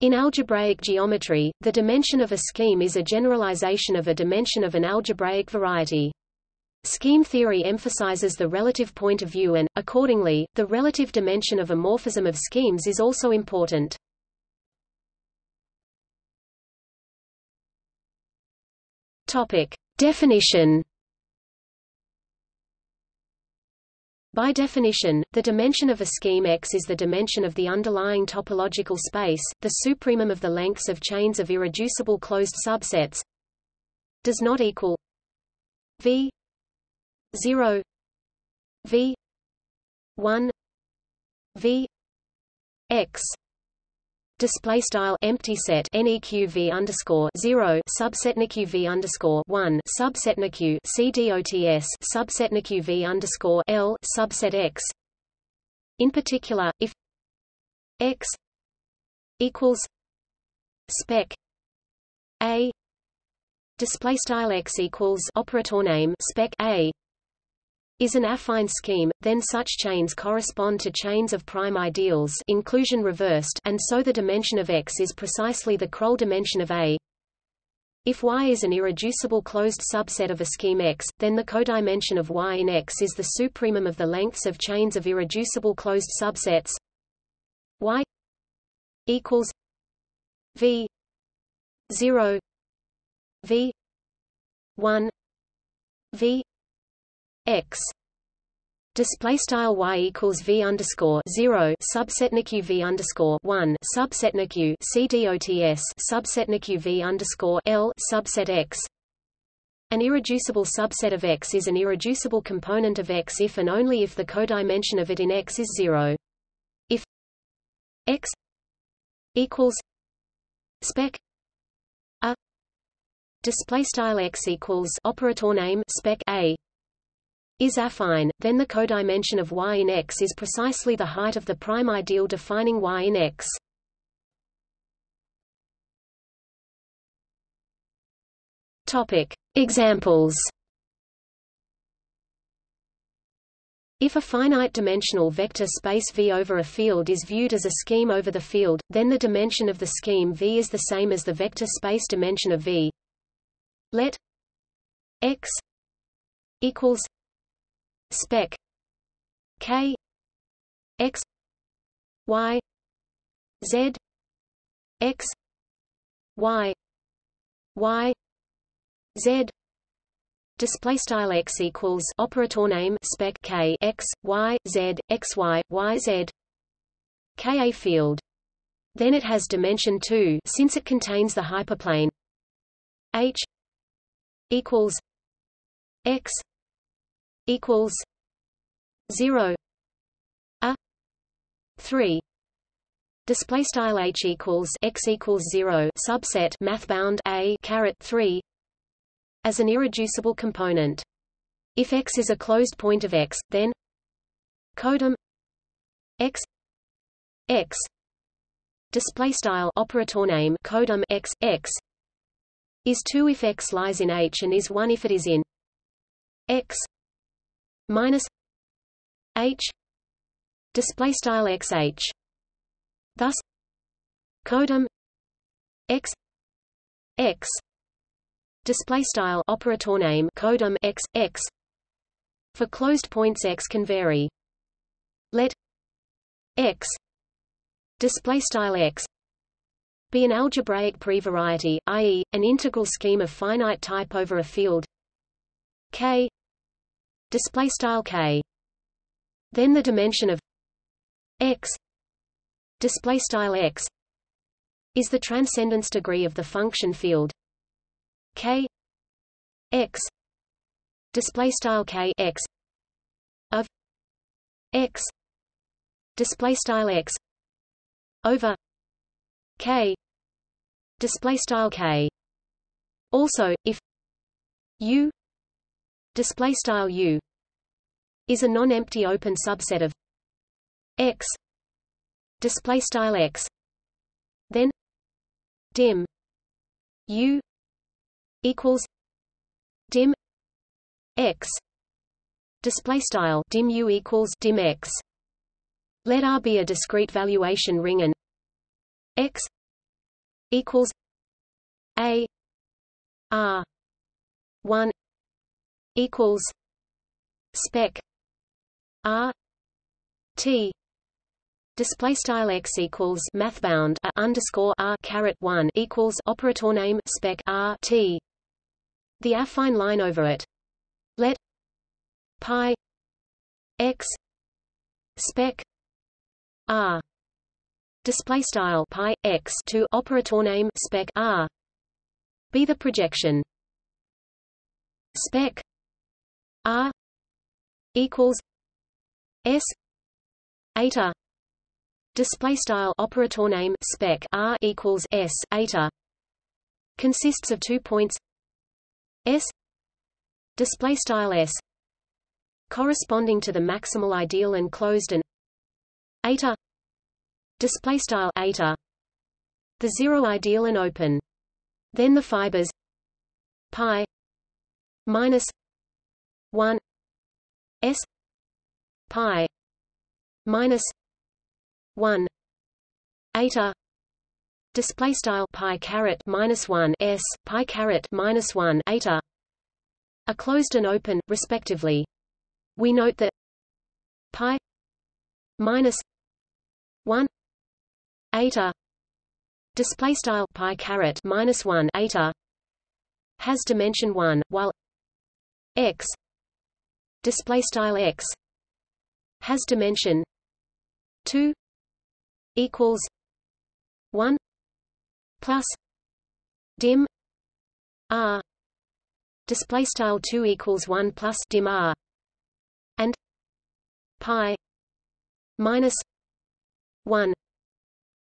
In algebraic geometry, the dimension of a scheme is a generalization of a dimension of an algebraic variety. Scheme theory emphasizes the relative point of view and, accordingly, the relative dimension of a morphism of schemes is also important. Topic. Definition By definition, the dimension of a scheme X is the dimension of the underlying topological space, the supremum of the lengths of chains of irreducible closed subsets does not equal V 0 V 1 V X display style empty set neqv underscore zero subset neqv underscore one subset neq c dots subset neqv underscore l subset x. In particular, if x equals spec a display style x equals operator name spec a is an affine scheme, then such chains correspond to chains of prime ideals inclusion reversed and so the dimension of X is precisely the Krull dimension of A. If Y is an irreducible closed subset of a scheme X, then the codimension of Y in X is the supremum of the lengths of chains of irreducible closed subsets Y equals V 0 V 1 V x display style y equals v underscore zero subset v underscore one subset c dots subset v underscore l subset x. An irreducible subset of X is an irreducible component of X if and only if the codimension of it in X is zero. If X equals spec a display style X equals operator name spec a is affine, then the codimension of Y in X is precisely the height of the prime ideal defining Y in X. Topic. Examples If a finite-dimensional vector space V over a field is viewed as a scheme over the field, then the dimension of the scheme V is the same as the vector space dimension of V. Let x equals spec k x y z x y y z display style x equals operator name spec k x y z x y y z k a field. Then it has dimension 2 since it contains the hyperplane. H equals x equals zero. A three. Display style h equals x equals zero. Subset math bound a caret three as an irreducible component. If x is a closed point of x, then codim x x. Display style operator name codim x x is 2 if x lies in H and is 1 if it is in x minus h display style xh thus codim x x display style operator name codim x x for closed points x can vary let x display style x be an algebraic prevariety i.e., an integral scheme of finite type over a field k display style k. Then the dimension of x display style x is the transcendence degree of the function field k x display style k x of x display style x over k display style k. Also if u display style U is a non-empty open subset of X display style X then dim U equals dim X display style dim U equals dim X. Let R be a discrete valuation ring and X equals a r 1 equals spec r t. Display style x equals mathbound a underscore r caret 1 equals operator name spec r t. The affine line over it. Let pi x spec r. Display style pi x to operator name spec r. Be the projection. Spec r equals s eta display style operator name spec r equals s eta consists of two points s display style s corresponding to the maximal ideal and closed and eta display style eta the zero ideal and open then the fibers pi minus 1 s pi minus 1 eta display style pi caret minus 1 s pi caret minus 1 eta are closed and open respectively. We note that pi minus 1 eta display style pi caret minus 1 eta has dimension 1 while x display style x has dimension 2 equals 1 plus dim r display style 2 equals 1 plus dim r and pi minus 1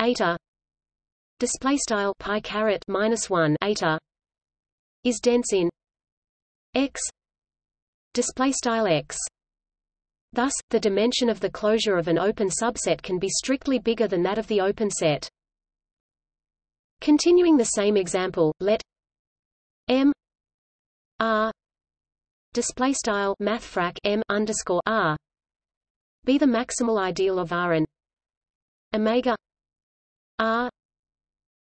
eta display style pi caret minus 1 eta is dense in x display style x Thus, the dimension of the closure of an open subset can be strictly bigger than that of the open set. Continuing the same example, let M R display style mathfrak M underscore R be the maximal ideal of R and omega R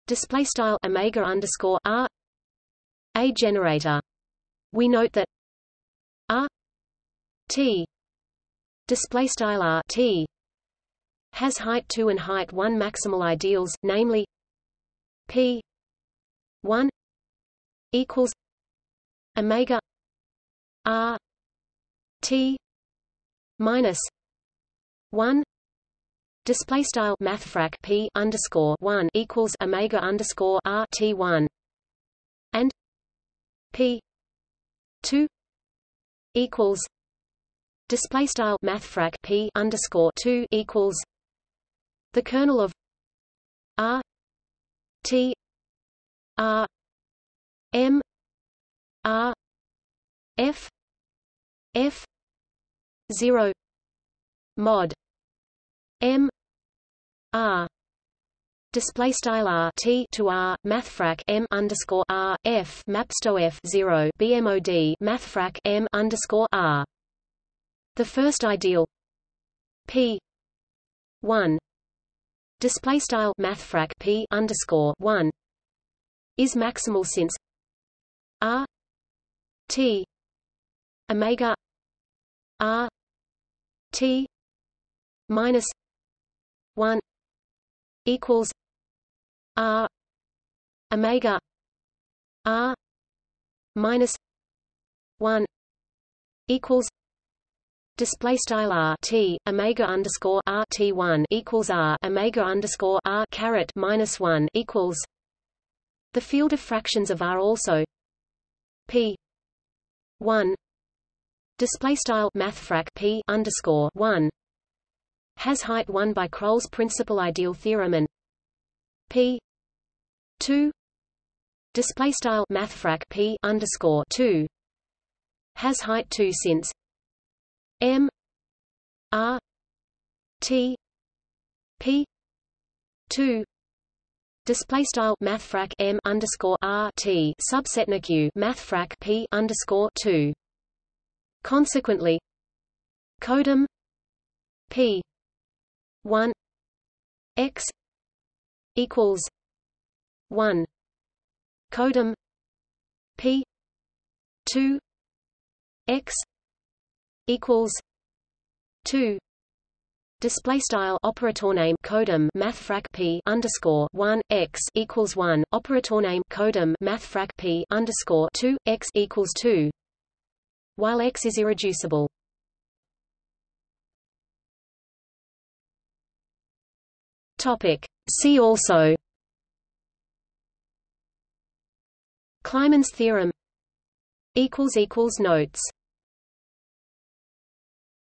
display style omega underscore R a generator. We note that T. Display style R T. Has height 2 and height 1 maximal ideals, namely P 1 equals omega R T minus 1 display style mathfrak P underscore 1 equals omega underscore R T 1 and P 2 equals display style mathfrak p underscore 2 equals the kernel of r t r m r f f 0 mod m r display style r t to r mathfrak m underscore r f mapsto f 0 bmod mathfrak m underscore r the first ideal. P 1 display style mathfrak p underscore 1 is maximal since r t omega r t minus 1 equals r omega r minus 1 equals Display style r t omega underscore r t one equals r omega underscore r caret minus one equals. The field of fractions of R also p one display style mathfrak p underscore one has height one by Krull's principal ideal theorem and p two display style mathfrak p underscore two has height two since M R T P two. Display style mathfrak M underscore R T. Subset Q mathfrak P underscore two. Consequently, codim P one X equals 1 codim p 2 x equals 2 Display style operator name codim mathfrak p underscore one x equals one operator name codim mathfrak p underscore two x equals two, while x is irreducible. Topic. See also. Kleiman's theorem. Equals equals notes.